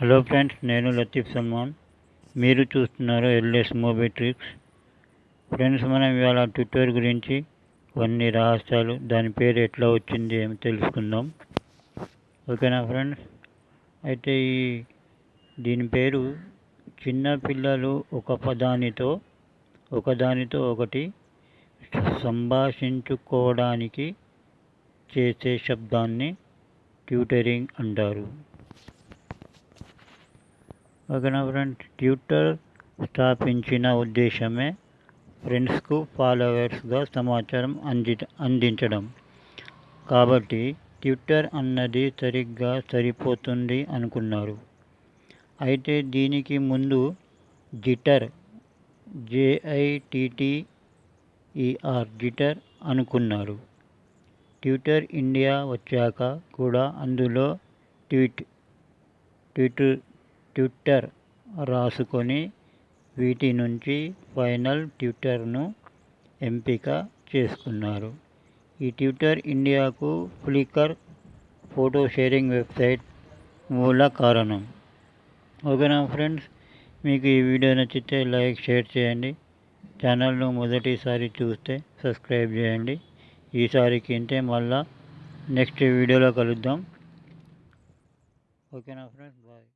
Hello friends నేను లతీఫ్ సల్మాన్. మీరు చూస్తున్నారు ఎల్ఎస్ మూవీ ట్రిక్స్. ఫ్రెండ్స్ మనం ఇవాళ ట్విట్టర్ గురించి కొన్ని రహస్యాలు దాని పేరు ఎట్లా వచ్చింది ఏమి తెలుసుకుందాం. ఓకేనా ఫ్రెండ్స్? అయితే ఈ దీని పేరు చిన్న పిల్లలు ఒక పదానితో ఒకదానితో ఒకటి సంభాషించుకోవడానికి చేసే శబ్దాన్ని ట్యూటరింగ్ అంటారు. ఓకేనా ఫ్రెండ్స్ ట్విట్టర్ స్థాపించిన ఉద్దేశమే ఫ్రెండ్స్కు ఫాలోవర్స్గా సమాచారం అంది అందించడం. కాబట్టి ట్విట్టర్ అన్నది సరిగ్గా సరిపోతుంది అనుకున్నారు. అయితే దీనికి ముందు jitter J I T T E R jitter అనుకున్నారు. ట్విట్టర్ ఇండియా వచ్చాక కూడా అందులో ట్వీట్ ట్విట్టర్ ట్విట్టర్ రాసుకొని వీటి నుంచి ఫైనల్ ట్విట్టర్ను ఎంపిక చేసుకున్నారు. ఈ ట్విట్టర్ ఇండియాకు ఫ్లికర్ ఫోటో షేరింగ్ వెబ్సైట్ మూల కారణం. ఓకేనా ఫ్రెండ్స్? మీకు ఈ వీడియో నచ్చితే లైక్ షేర్ చేయండి. ఛానల్ను మొదటిసారి చూస్తే సబ్స్క్రైబ్ చేయండి. ఈసారికి ఇంతే మళ్ళా నెక్స్ట్ వీడియోలో కలుద్దాం. ఓకేనా ఫ్రెండ్స్? బాయ్.